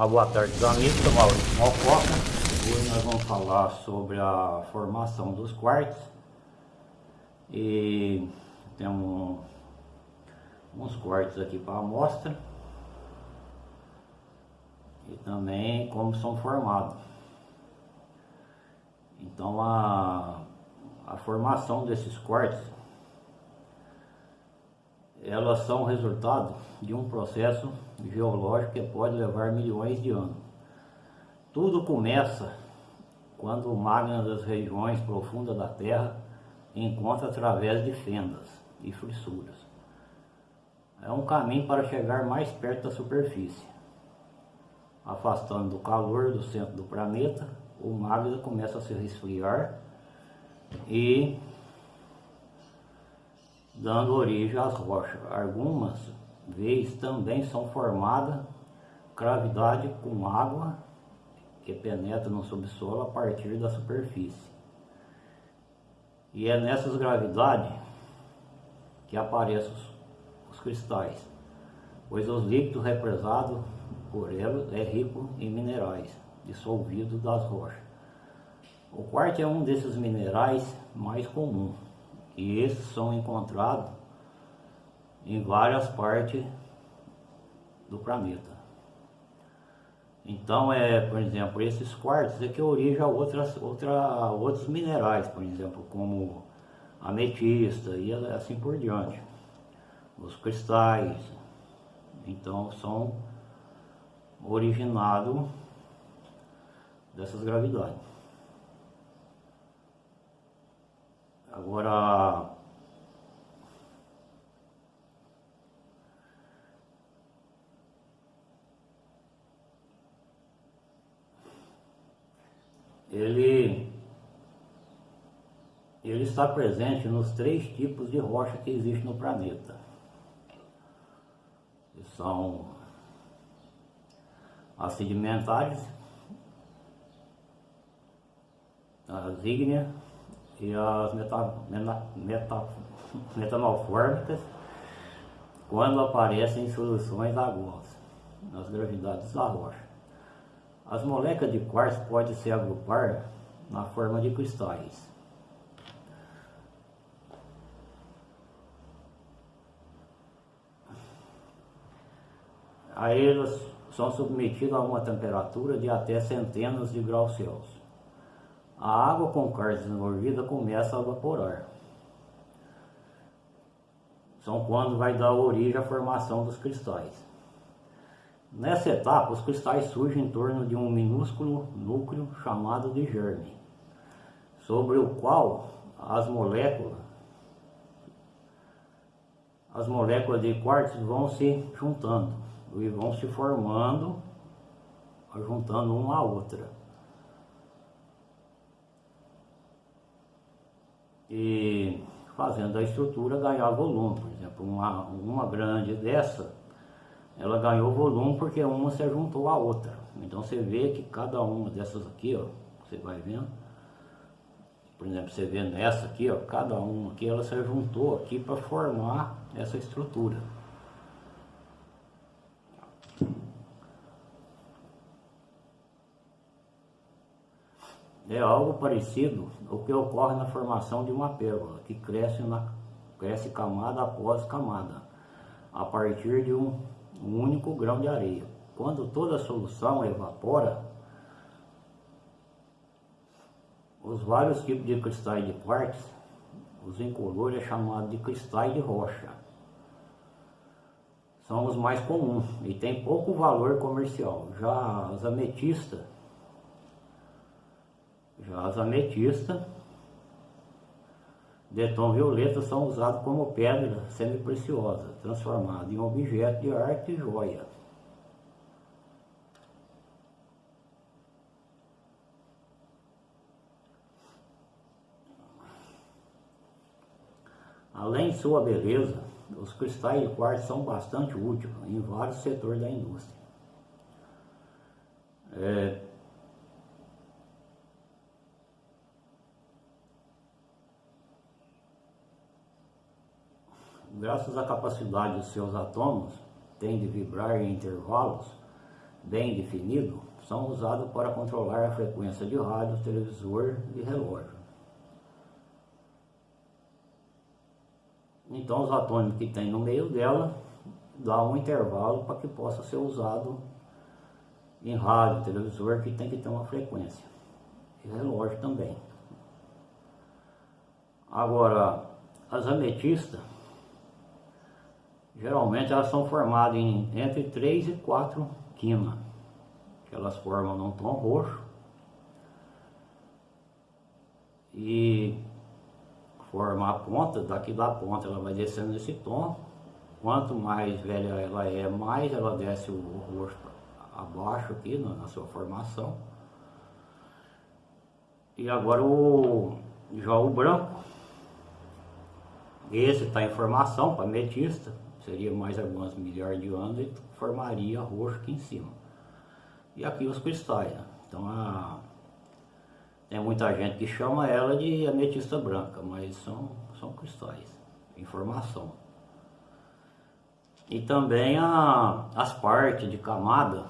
Uma boa tarde dos amigos, sou Maurício Malcoca. Hoje nós vamos falar sobre a formação dos quartos e temos uns quartos aqui para amostra e também como são formados. Então a, a formação desses quartos elas são resultado de um processo geológico que pode levar milhões de anos. Tudo começa quando o magma das regiões profundas da Terra encontra através de fendas e fissuras. É um caminho para chegar mais perto da superfície. Afastando do calor do centro do planeta, o magma começa a se resfriar e dando origem às rochas. Algumas vezes também são formadas gravidade com água que penetra no subsolo a partir da superfície. E é nessas gravidades que aparecem os, os cristais, pois os líquidos represados por eles é rico em minerais dissolvidos das rochas. O quarto é um desses minerais mais comuns e esses são encontrados em várias partes do planeta. Então, é, por exemplo, esses quartos é que origem outras, outra, outros minerais, por exemplo, como ametista e assim por diante. Os cristais, então, são originados dessas gravidades. Agora, ele, ele está presente nos três tipos de rocha que existem no planeta. Que são as sedimentares, as ígneas e as meta, meta, meta, metamorfórmicas quando aparecem em soluções aguas nas gravidades da rocha. As moléculas de quartzo podem se agrupar na forma de cristais. Aí eles são submetidos a uma temperatura de até centenas de graus Celsius a água com quartzo desenvolvida começa a evaporar. São quando vai dar origem à formação dos cristais. Nessa etapa, os cristais surgem em torno de um minúsculo núcleo chamado de germe, sobre o qual as moléculas as moléculas de quartzo vão se juntando e vão se formando, juntando uma a outra. E fazendo a estrutura ganhar volume. Por exemplo, uma, uma grande dessa, ela ganhou volume porque uma se juntou à outra. Então você vê que cada uma dessas aqui, ó, você vai vendo, por exemplo, você vê nessa aqui, ó, cada uma aqui, ela se juntou aqui para formar essa estrutura. É algo parecido ao que ocorre na formação de uma pérola, que cresce, na, cresce camada após camada, a partir de um, um único grão de areia. Quando toda a solução evapora, os vários tipos de cristais de quartzo, os incolores é chamado de cristais de rocha. São os mais comuns e tem pouco valor comercial. Já as ametistas as ametistas de tom violeta são usadas como pedra semi-preciosa, transformada em objeto de arte e joia. Além de sua beleza, os cristais de quartzo são bastante úteis em vários setores da indústria. É, graças à capacidade dos seus átomos, tem de vibrar em intervalos bem definido são usados para controlar a frequência de rádio, televisor e relógio. Então os atômicos que tem no meio dela dá um intervalo para que possa ser usado em rádio, televisor, que tem que ter uma frequência. E relógio também. Agora, as ametistas, geralmente elas são formadas em entre 3 e 4 quinas, que elas formam num tom roxo. E forma a ponta, daqui da ponta ela vai descendo nesse tom. Quanto mais velha ela é, mais ela desce o roxo abaixo aqui na, sua formação. E agora o já o branco, esse está em formação para ametista, seria mais algumas milhares de anos e formaria roxo aqui em cima. E aqui os cristais, né? então a, tem muita gente que chama ela de ametista branca, mas são, são cristais em formação. E também a, as partes de camada,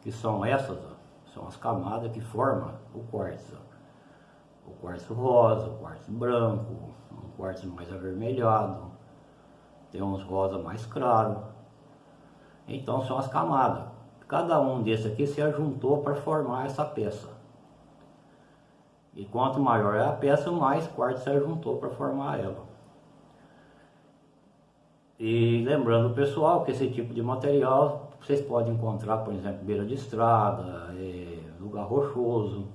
que são essas, ó, são as camadas que formam o quartzo. O quartzo rosa, o quartzo branco, um quartzo mais avermelhado, tem uns rosa mais claro. Então são as camadas. Cada um desses aqui se ajuntou para formar essa peça. E quanto maior é a peça, mais quartzo se juntou para formar ela. E lembrando pessoal que esse tipo de material vocês podem encontrar, por exemplo, beira de estrada, é, lugar rochoso.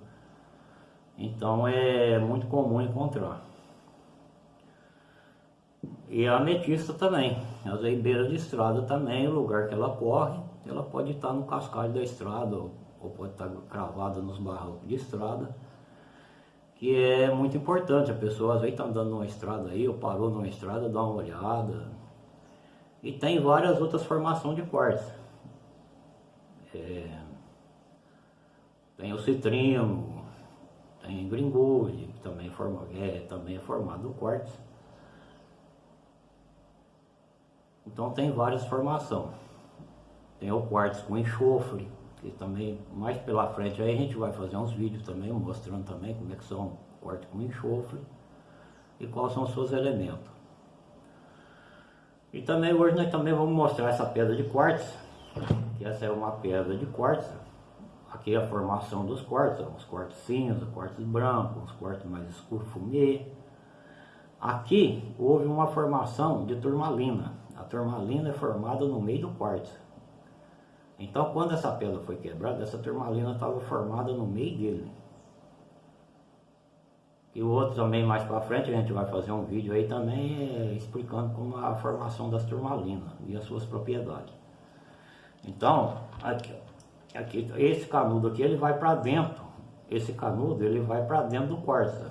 Então é muito comum encontrar. E a ametista também, às vezes beira de estrada também, o lugar que ela corre, ela pode estar no cascalho da estrada, ou pode estar cravada nos barrancos de estrada que é muito importante. A pessoa às vezes está andando numa estrada aí, ou parou numa estrada, dá uma olhada. E tem várias outras formações de quartzo. É, tem o citrino, tem gringold, que também, forma, é, também é formado do quartzo. Então tem várias formações. Tem o quartzo com enxofre, que também mais pela frente aí a gente vai fazer uns vídeos também mostrando também como é que são corte com enxofre e quais são os seus elementos. E também hoje nós também vamos mostrar essa pedra de quartzo, que essa é uma pedra de quartzo. Aqui é a formação dos quartos, os quartos cinza, quartos brancos, os quartos mais escuros, fumê. Aqui houve uma formação de turmalina. A turmalina é formada no meio do quartzo. Então quando essa pedra foi quebrada, essa turmalina estava formada no meio dele. E o outro também mais para frente, a gente vai fazer um vídeo aí também é, explicando como a formação das turmalinas e as suas propriedades. Então, aqui, aqui, esse canudo aqui ele vai para dentro. Esse canudo ele vai para dentro do quartzo.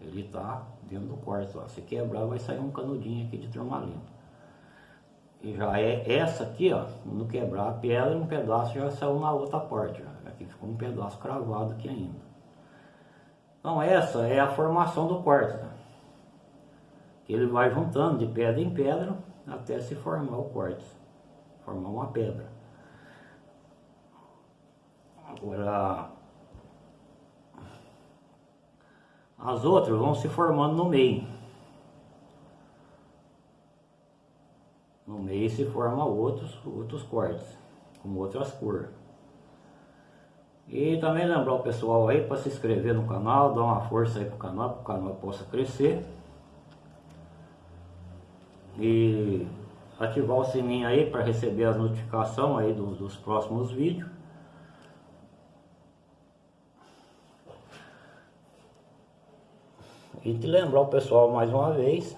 Ele está dentro do quartzo. Se quebrar vai sair um canudinho aqui de turmalina. E já é essa aqui, ó, no quebrar a pedra, um pedaço já saiu na outra parte. Ó. Aqui ficou um pedaço cravado aqui ainda. Então essa é a formação do quartzo. Né? Ele vai juntando de pedra em pedra até se formar o quartzo. Formar uma pedra. Agora, as outras vão se formando no meio. No meio se forma outros, outros cortes, com outras cores. E também lembrar o pessoal aí para se inscrever no canal, dar uma força aí pro canal, para o canal possa crescer. E ativar o sininho aí para receber as notificações aí dos, dos próximos vídeos. E te lembrar o pessoal mais uma vez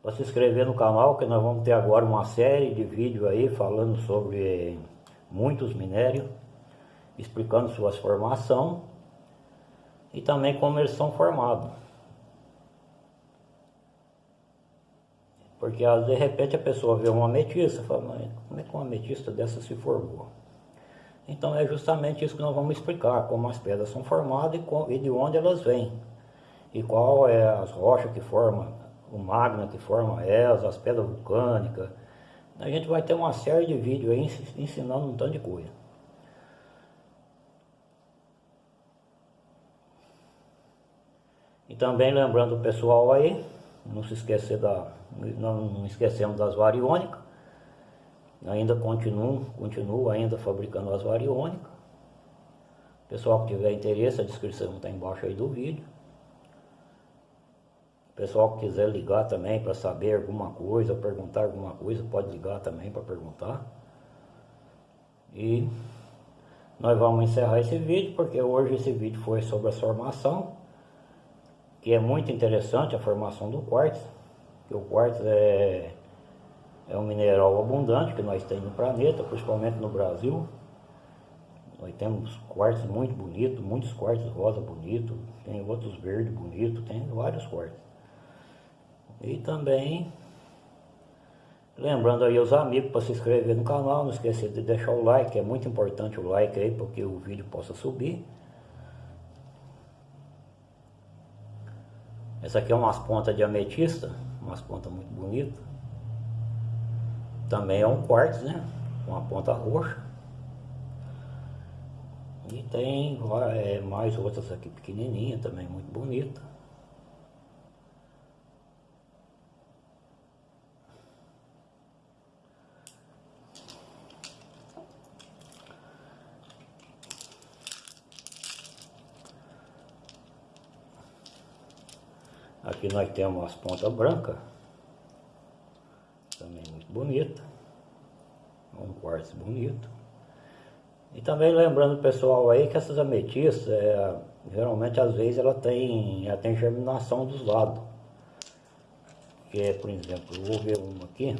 para se inscrever no canal que nós vamos ter agora uma série de vídeos aí falando sobre muitos minérios, explicando suas formação e também como eles são formados. Porque de repente a pessoa vê uma ametista e fala, mas como é que uma ametista dessa se formou? Então é justamente isso que nós vamos explicar, como as pedras são formadas e, de onde elas vêm. E qual é as rochas que formam o magma que forma elas, as pedras vulcânicas. A gente vai ter uma série de vídeos aí ensinando um tanto de coisa. E também lembrando o pessoal aí, não se esquecer da, não, não esquecemos das variônicas. Ainda continuo, continuo ainda fabricando as variônicas. Pessoal que tiver interesse, a descrição está embaixo aí do vídeo. Pessoal que quiser ligar também para saber alguma coisa, perguntar alguma coisa, pode ligar também para perguntar. E nós vamos encerrar esse vídeo, porque hoje esse vídeo foi sobre a formação, que é muito interessante a formação do quartzo, que o quartzo é, é um mineral abundante que nós temos no planeta, principalmente no Brasil. Nós temos quartos muito bonitos, muitos quartos rosa bonito, tem outros verdes bonitos, tem vários quartos. E também lembrando aí os amigos para se inscrever no canal, não esqueça de deixar o like, é muito importante o like aí porque o vídeo possa subir. Essa aqui é umas pontas de ametista, umas pontas muito bonitas. Também é um quartzo, né? Uma ponta roxa. E tem é, mais outras aqui pequenininhas também, muito bonita. Aqui nós temos as pontas brancas, bonita, um quartzo bonito. E também lembrando pessoal aí que essas ametistas, é, geralmente às vezes ela tem, ela tem germinação dos lados. Que é, por exemplo, eu vou ver uma aqui.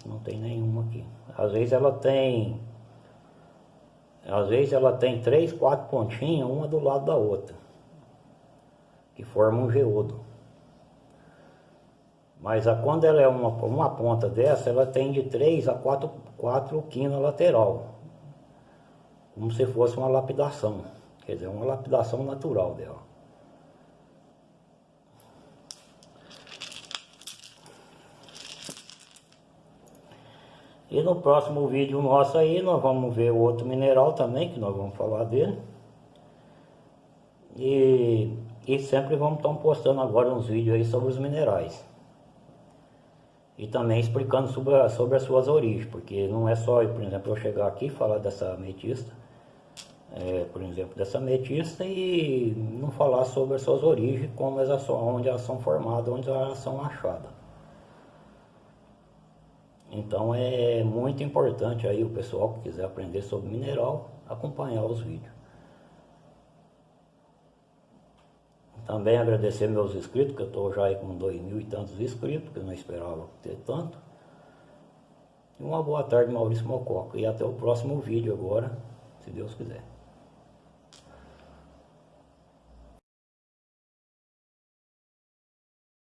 Que não tem nenhuma aqui. Às vezes ela tem. Às vezes ela tem três, quatro pontinhas, uma do lado da outra. Que formam um geodo. Mas a, quando ela é uma, uma ponta dessa, ela tem de 3 a 4, 4 quinas lateral. Como se fosse uma lapidação. Quer dizer, uma lapidação natural dela. E no próximo vídeo nosso aí, nós vamos ver o outro mineral também, que nós vamos falar dele. E, e sempre vamos estar postando agora uns vídeos aí sobre os minerais e também explicando sobre, a, sobre as suas origens, porque não é só, por exemplo, eu chegar aqui e falar dessa ametista, é, por exemplo, dessa ametista e não falar sobre as suas origens, como elas são, onde elas são formadas, onde elas são achadas. Então é muito importante aí o pessoal que quiser aprender sobre mineral, acompanhar os vídeos. Também agradecer meus inscritos, que eu estou já aí com dois mil e tantos inscritos, que eu não esperava ter tanto. E uma boa tarde, Maurício Mococa. E até o próximo vídeo agora, se Deus quiser.